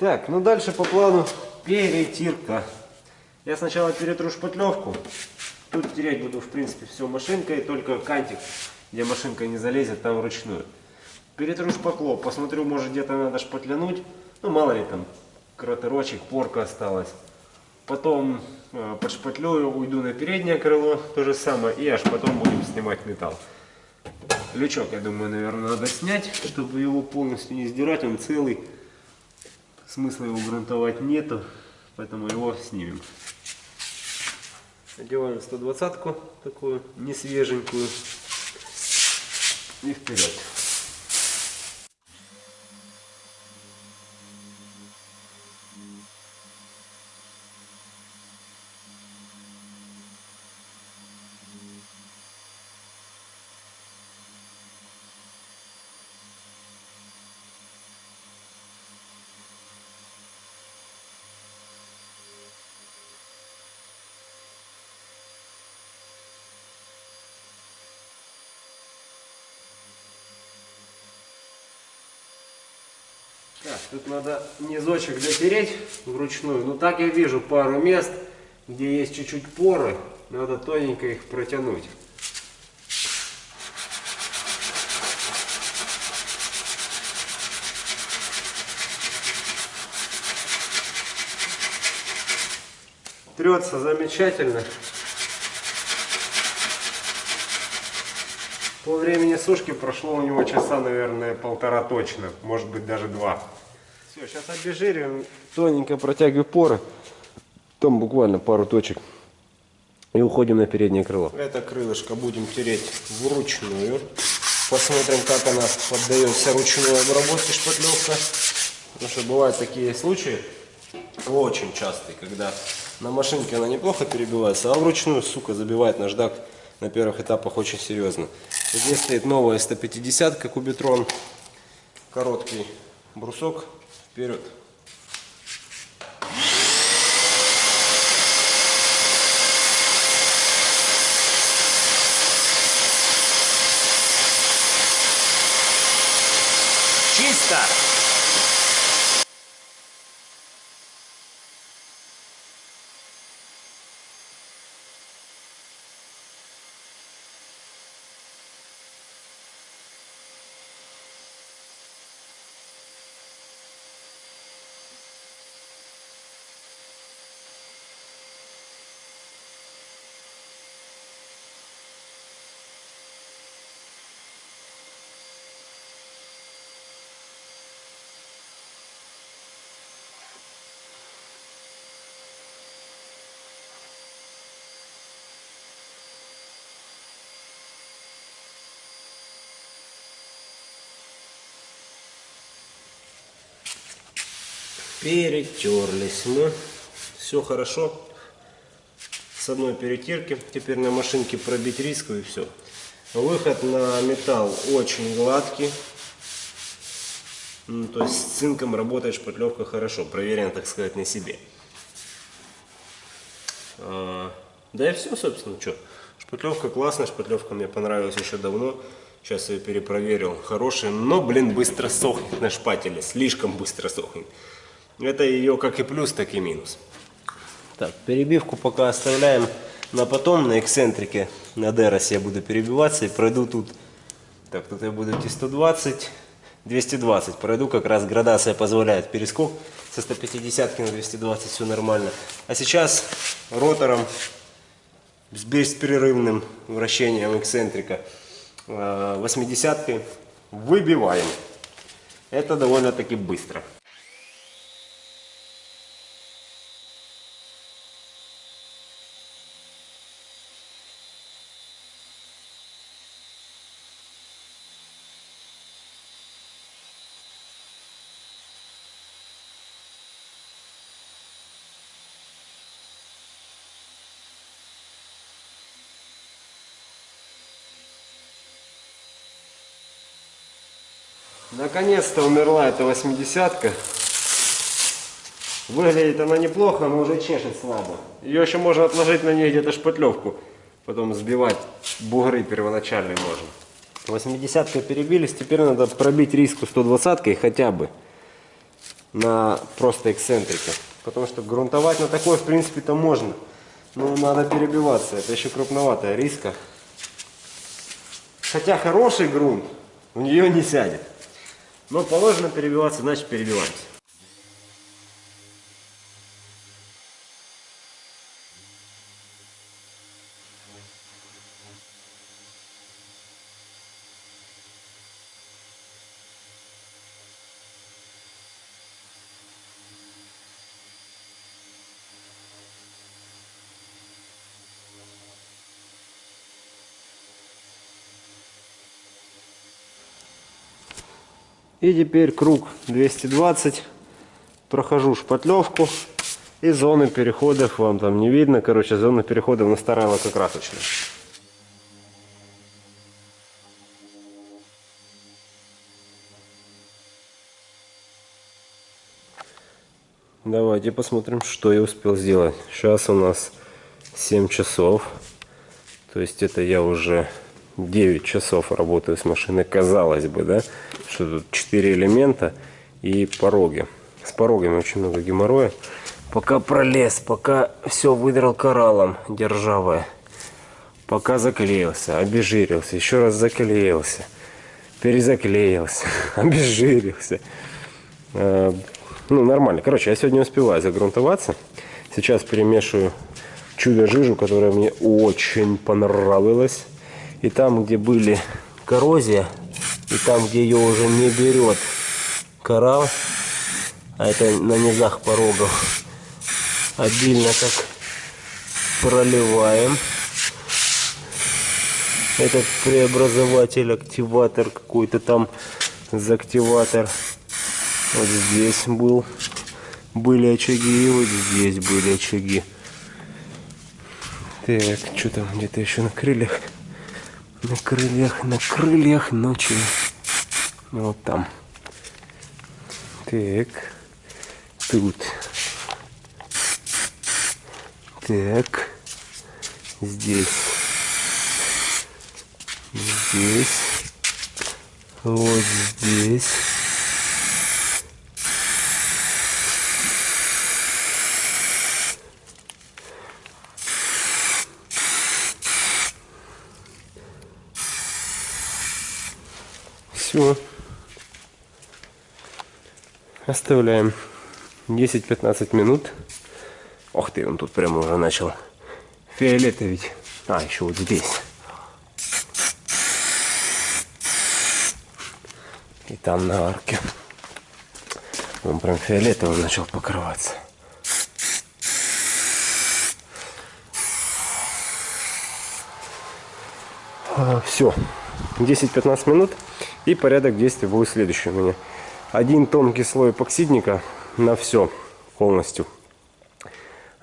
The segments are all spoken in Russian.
Так, ну дальше по плану перетирка. Я сначала перетру шпатлевку. Тут тереть буду, в принципе, все машинкой, только кантик, где машинка не залезет, там вручную. Перетру шпакло, посмотрю, может где-то надо шпатлянуть. Ну, мало ли там, кратерочек, порка осталась. Потом э, подшпатлюю, уйду на переднее крыло, то же самое, и аж потом будем снимать металл. Лючок, я думаю, наверное, надо снять, чтобы его полностью не сдирать, он целый. Смысла его грунтовать нету, поэтому его снимем. Одеваем 120-ку, такую не свеженькую. И вперед. Так, тут надо низочек дотереть вручную. Ну так я вижу пару мест, где есть чуть-чуть поры. Надо тоненько их протянуть. Трется замечательно. По времени сушки прошло у него часа, наверное, полтора точно. Может быть, даже два. Все, сейчас обезжириваем. Тоненько протягиваю поры. Там буквально пару точек. И уходим на переднее крыло. Это крылышко будем тереть вручную. Посмотрим, как она поддается ручной обработке шпатлевка. Потому что бывают такие случаи, очень частые, когда на машинке она неплохо перебивается, а вручную, сука, забивает наждак на первых этапах очень серьезно. Здесь стоит новая 150 кубитрон. Короткий брусок вперед. Чисто! Перетерлись мы. Все хорошо. С одной перетирки. Теперь на машинке пробить риску и все. Выход на металл очень гладкий. Ну, то есть с цинком работает шпатлевка хорошо. Проверено, так сказать, на себе. А, да и все, собственно, что. Шпатлевка классная, шпатлевка мне понравилась еще давно. Сейчас я ее перепроверил. Хорошая, но, блин, быстро сохнет на шпателе. Слишком быстро сохнет. Это ее как и плюс, так и минус. Так, перебивку пока оставляем на потом, на эксцентрике. На Деросе я буду перебиваться и пройду тут. Так, тут я буду идти 120, 220. Пройду, как раз градация позволяет перескок. Со 150 на 220 все нормально. А сейчас ротором с беспрерывным вращением эксцентрика 80 э, выбиваем. Это довольно-таки быстро. Наконец-то умерла эта восьмидесятка. Выглядит она неплохо, но уже чешет слабо. Ее еще можно отложить на ней где-то шпатлевку. Потом сбивать бугры первоначальные можно. Восьмидесятка перебились, теперь надо пробить риску 120 хотя бы. на просто эксцентрике. Потому что грунтовать на такой, в принципе-то можно. Но надо перебиваться. Это еще крупноватая риска. Хотя хороший грунт в нее не сядет. Но положено перебиваться, значит перебиваемся. И теперь круг 220. Прохожу шпатлевку. И зоны переходов вам там не видно. Короче, зоны переходов на старой лакокрасочной. Давайте посмотрим, что я успел сделать. Сейчас у нас 7 часов. То есть это я уже 9 часов работаю с машиной, казалось бы, да, что тут 4 элемента и пороги. С порогами очень много геморроя. Пока пролез, пока все выдрал кораллом державое. Пока заклеился, обезжирился, еще раз заклеился, перезаклеился, обезжирился. Э, ну, нормально. Короче, я сегодня успеваю загрунтоваться. Сейчас перемешиваю чудо-жижу, которая мне очень понравилась. И там, где были коррозия, и там, где ее уже не берет коралл, а это на низах порогов, обильно так проливаем. Этот преобразователь, активатор какой-то там, активатор. Вот здесь был, были очаги, и вот здесь были очаги. Так, что там где-то еще на крыльях? На крыльях, на крыльях ночи. Вот там. Так. Тут. Так. Здесь. Здесь. Вот здесь. Все. Оставляем 10-15 минут. Ох ты, он тут прямо уже начал фиолетовить. А, еще вот здесь. И там на арке. Он прям фиолетовым начал покрываться. А, все. 10-15 минут. И порядок действий будет следующий у меня. Один тонкий слой эпоксидника на все полностью.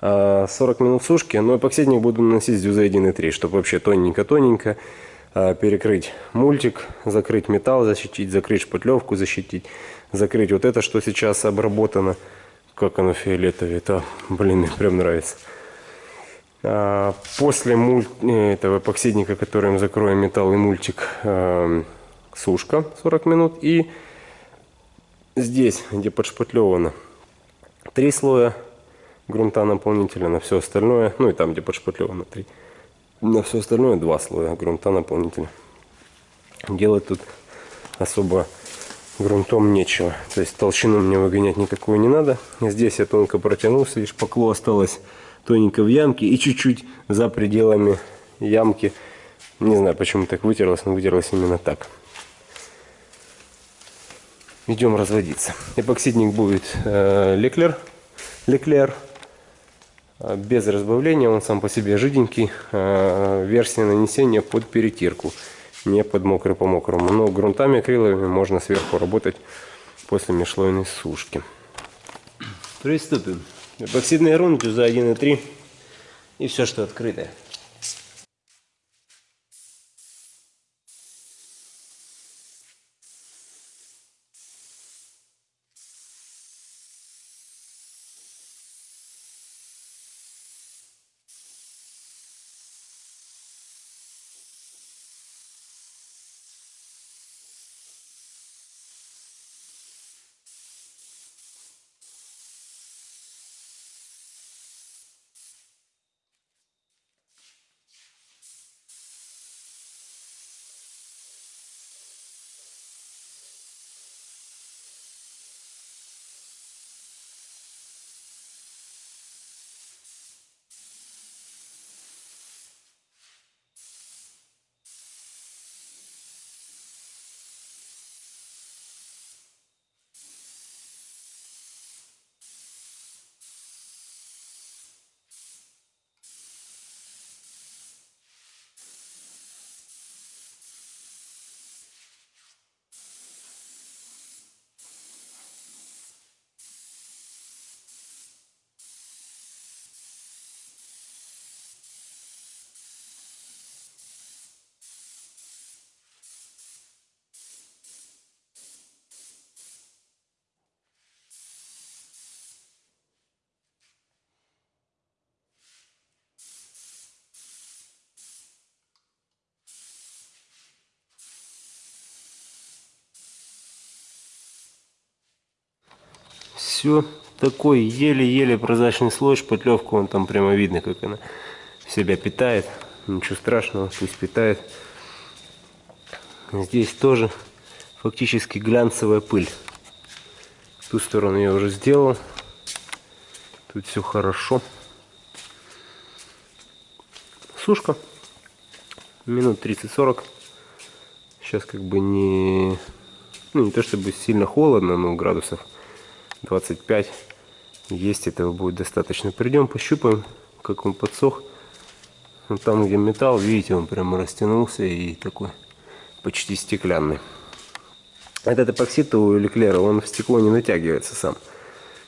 40 а, минут сушки, но эпоксидник буду наносить с дюзой 1.3, чтобы вообще тоненько-тоненько а, перекрыть мультик, закрыть металл, защитить, закрыть шпатлевку, защитить, закрыть вот это, что сейчас обработано. Как оно фиолетовое, это, блин, мне прям нравится. А, после муль... Э, этого эпоксидника, которым закроем металл и мультик, сушка 40 минут. И здесь, где подшпатлевано, три слоя грунта наполнителя на все остальное. Ну и там, где подшпатлевано, три. На все остальное два слоя грунта наполнителя. Делать тут особо грунтом нечего. То есть толщину мне выгонять никакую не надо. Здесь я тонко протянулся, лишь покло осталось тоненько в ямке и чуть-чуть за пределами ямки. Не знаю, почему так вытерлось, но вытерлось именно так идем разводиться. Эпоксидник будет э, Леклер, Леклер, э, без разбавления, он сам по себе жиденький. Э, версия нанесения под перетирку, не под мокрый по мокрому. Но грунтами акриловыми можно сверху работать после межслойной сушки. Приступим. Эпоксидный грунт за 1,3 и все, что открытое. Все такой еле-еле прозрачный слой, шпатлевку, он там прямо видно, как она себя питает. Ничего страшного, пусть питает. Здесь тоже фактически глянцевая пыль. Ту сторону я уже сделал. Тут все хорошо. Сушка. Минут 30-40. Сейчас как бы не... Ну, не то чтобы сильно холодно, но градусов 25. Есть этого будет достаточно. Придем, пощупаем, как он подсох. Вот там, где металл, видите, он прямо растянулся и такой почти стеклянный. Этот эпоксид у Леклера, он в стекло не натягивается сам.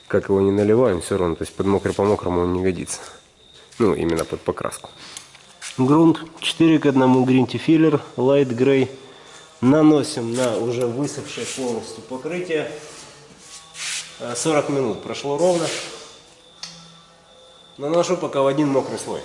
Как его не наливаем, все равно, то есть под мокрый по мокрому он не годится. Ну, именно под покраску. Грунт 4 к 1 Grinty Filler Light Gray. Наносим на уже высохшее полностью покрытие. 40 минут прошло ровно. Наношу пока в один мокрый слой.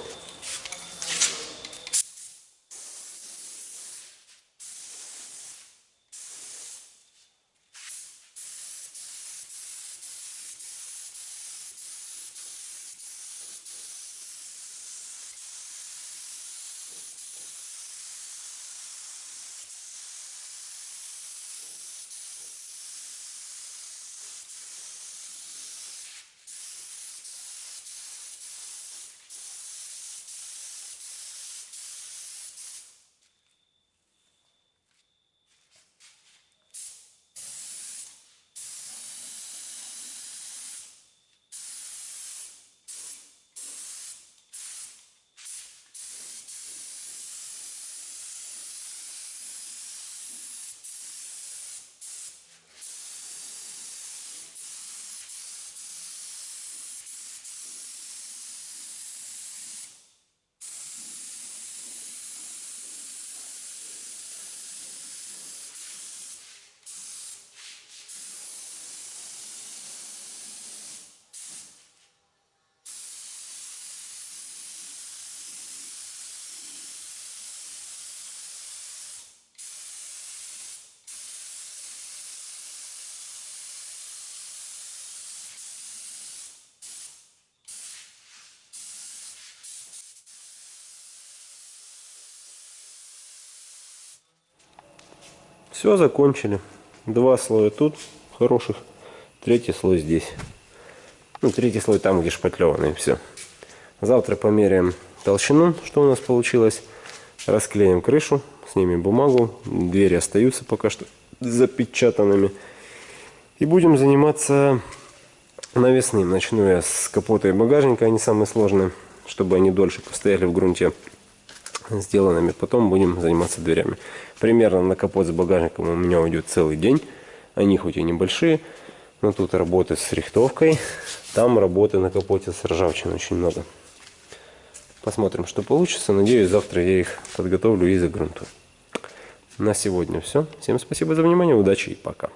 Все, закончили. Два слоя тут, хороших. Третий слой здесь. Ну, третий слой там, где шпатлеванный, все. Завтра померяем толщину, что у нас получилось. Расклеим крышу, снимем бумагу. Двери остаются пока что запечатанными. И будем заниматься навесным. Начну я с капота и багажника, они самые сложные, чтобы они дольше постояли в грунте сделанными. Потом будем заниматься дверями. Примерно на капот с багажником у меня уйдет целый день. Они хоть и небольшие, но тут работы с рихтовкой. Там работы на капоте с ржавчиной очень много. Посмотрим, что получится. Надеюсь, завтра я их подготовлю и загрунтую. На сегодня все. Всем спасибо за внимание, удачи и пока.